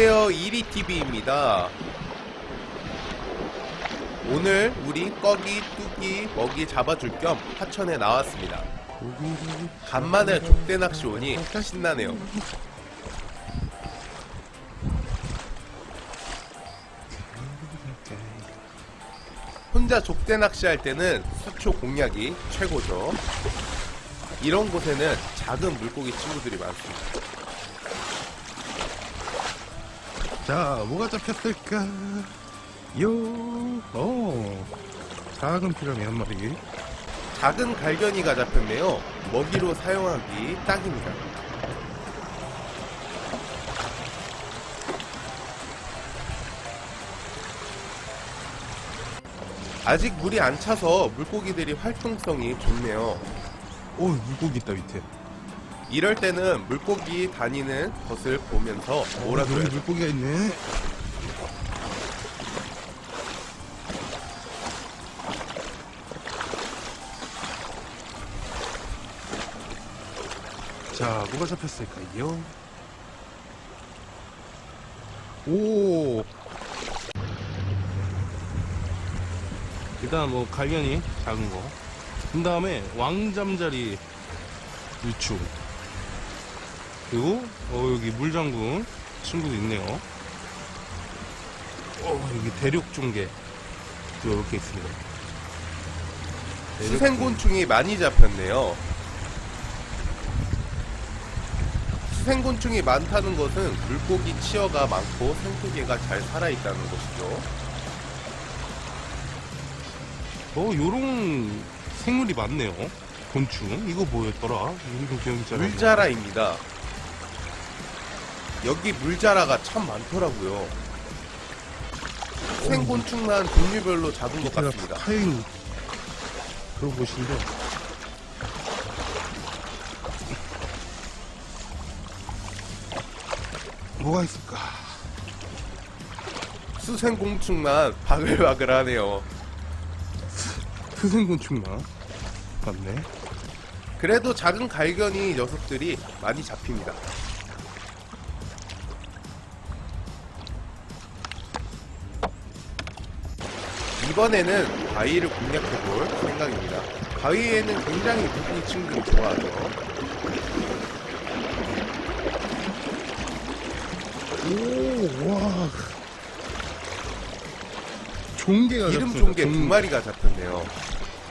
안녕하세요. 이리TV입니다. 오늘 우리 꺼기, 뚜기, 먹이 잡아줄 겸 하천에 나왔습니다. 간만에 족대 낚시 오니 신나네요. 혼자 족대 낚시 할 때는 수초 공략이 최고죠. 이런 곳에는 작은 물고기 친구들이 많습니다 자, 뭐가 잡혔을까? 요, 오, 작은 피라미 한 마리. 작은 갈견이가 잡혔네요. 먹이로 사용하기 딱입니다. 아직 물이 안 차서 물고기들이 활동성이 좋네요. 오, 물고기 있다 밑에. 이럴 때는 물고기 다니는 것을 보면서 여기 몰아줘야죠. 물고기가 있네. 자, 뭐가 잡혔을까요? 오, 일단 뭐 갈견이 작은 거. 그 다음에 왕잠자리 유충. 그리고 어, 여기 물장군 친구도 있네요. 어, 여기 대륙종개 또 이렇게 있습니다. 수생곤충이 많이 잡혔네요. 수생곤충이 많다는 것은 물고기 치어가 많고 생태계가 잘 살아있다는 것이죠. 어, 요런 생물이 많네요. 곤충. 이거 뭐였더라? 물자라입니다. 여기 물자라가 참 많더라고요. 생곤충만 종류별로 잡은 것 같습니다. 파인 그런 곳인데. 뭐가 있을까? 수생곤충만 바글바글하네요. 스생곤충만 맞네. 그래도 작은 갈견이 녀석들이 많이 잡힙니다. 이번에는 바위를 공략해볼 생각입니다. 바위에는 굉장히 물고기 친구들이 좋아하죠. 오, 와. 종개가 기름 잡혔다, 종개 두 마리가 잡혔네요.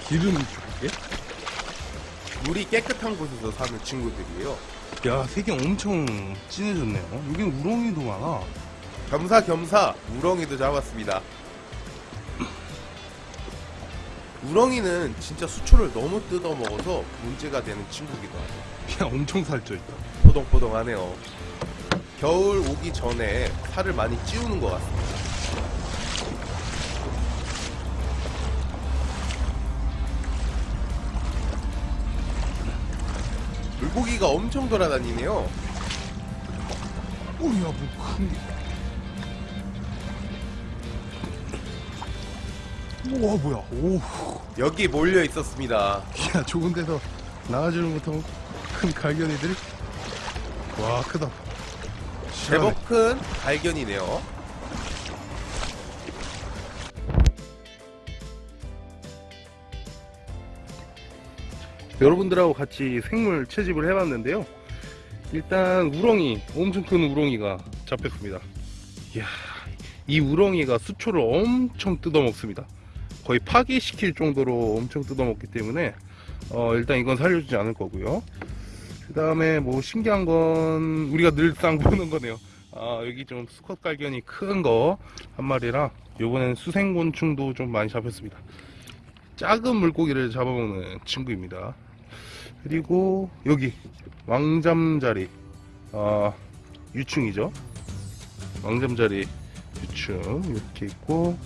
기름 종개? 물이 깨끗한 곳에서 사는 친구들이에요. 야, 색이 엄청 진해졌네요. 여기 우렁이도 많아. 겸사겸사 우렁이도 잡았습니다. 우렁이는 진짜 수초를 너무 뜯어 먹어서 문제가 되는 친구기도 하죠. 야, 엄청 살쪄 있다. 포동포동하네요. 겨울 오기 전에 살을 많이 찌우는 것 같습니다. 물고기가 엄청 돌아다니네요. 오, 야, 뭐큰 우와, 뭐야. 오, 여기 몰려 있었습니다. 야, 좋은 데서 나와주는 못하고 큰 갈견이들. 와, 크다. 제법 큰 발견이네요. 여러분들하고 같이 생물 채집을 해봤는데요. 일단 우렁이, 엄청 큰 우렁이가 잡혔습니다. 이야, 이 우렁이가 수초를 엄청 뜯어먹습니다. 거의 파괴시킬 정도로 엄청 뜯어먹기 때문에 어, 일단 이건 살려주지 않을 거고요. 그 다음에 뭐 신기한 건 우리가 늘상 보는 거네요. 아, 여기 좀 수컷 갈견이 큰 거 한 마리랑 요번엔 수생곤충도 좀 많이 잡혔습니다. 작은 물고기를 잡아먹는 친구입니다. 그리고 여기 왕잠자리 아, 유충이죠. 왕잠자리 유충 이렇게 있고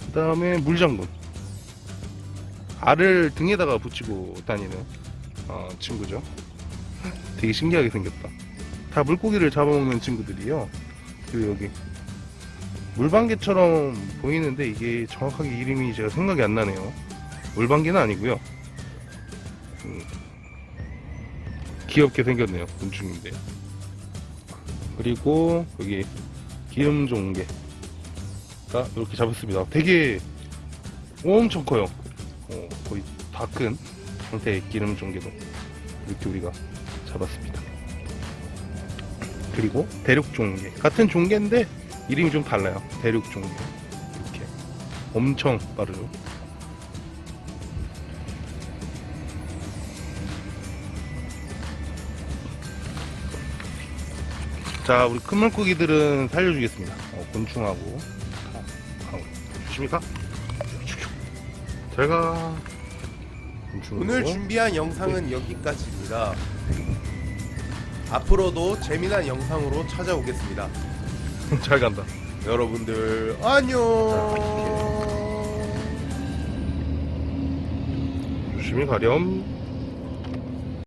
그 다음에 물장군 알을 등에다가 붙이고 다니는 어, 친구죠. 되게 신기하게 생겼다. 다 물고기를 잡아먹는 친구들이요. 그리고 여기 물방개처럼 보이는데 이게 정확하게 이름이 제가 생각이 안 나네요. 물방개는 아니고요. 음, 귀엽게 생겼네요. 곤충인데. 그리고 여기 기름 종개가 이렇게 잡았습니다. 되게 엄청 커요. 어, 거의 다 큰 상태의 기름 종개도 이렇게 우리가 잡았습니다. 그리고 대륙 종개 같은 종개인데 이름이 좀 달라요. 대륙 종개 이렇게 엄청 빠르죠. 자, 우리 큰 물고기들은 살려주겠습니다. 어, 곤충하고. 가, 가, 조심히 가. 잘 가. 곤충하고. 오늘 준비한 영상은 여기까지입니다. 앞으로도 재미난 영상으로 찾아오겠습니다. 잘 간다. 여러분들 안녕. 조심히 가렴.